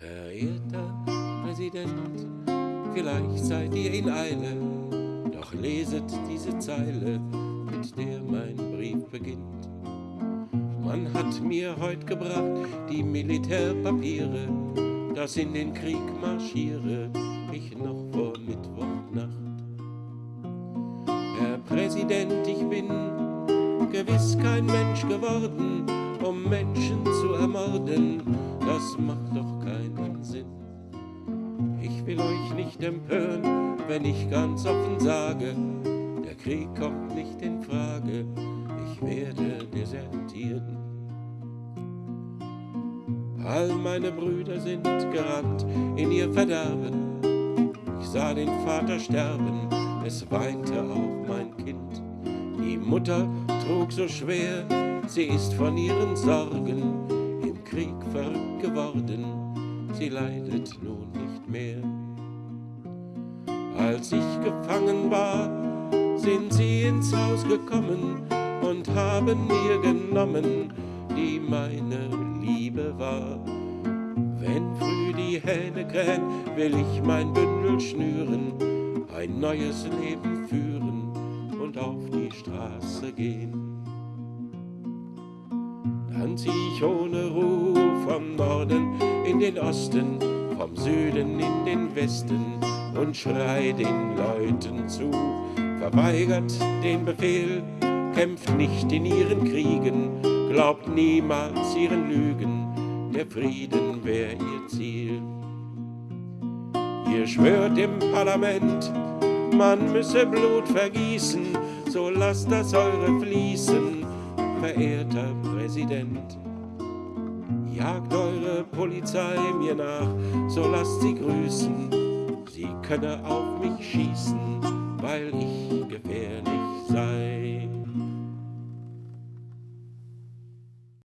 Verehrter Präsident, vielleicht seid ihr in Eile, doch leset diese Zeile, mit der mein Brief beginnt. Man hat mir heut gebracht die Militärpapiere, dass in den Krieg marschiere ich noch vor Mittwochnacht. Herr Präsident, ich bin gewiss kein Mensch geworden, um Menschen zu ermorden, das macht doch keinen Sinn. Ich will euch nicht empören, wenn ich ganz offen sage, der Krieg kommt nicht in Frage, ich werde desertieren. All meine Brüder sind gerannt in ihr Verderben. Ich sah den Vater sterben, es weinte auch mein Kind. Die Mutter trug so schwer, sie ist von ihren Sorgen im Krieg verrückt geworden, sie leidet nun nicht mehr. Als ich gefangen war, sind sie ins Haus gekommen und haben mir genommen, die meine Liebe war. Wenn früh die Hähne krähen, will ich mein Bündel schnüren, ein neues Leben führen und auf die Straße gehen. Dann zieh ich ohne Ruhe vom Norden in den Osten, vom Süden in den Westen und schrei den Leuten zu, verweigert den Befehl, kämpft nicht in ihren Kriegen, glaubt niemals ihren Lügen, der Frieden wär ihr Ziel. Ihr schwört im Parlament, man müsse Blut vergießen, so lasst das eure fließen, verehrter Präsident. Jagt eure Polizei mir nach, so lasst sie grüßen. Sie könne auf mich schießen, weil ich gefährlich sei.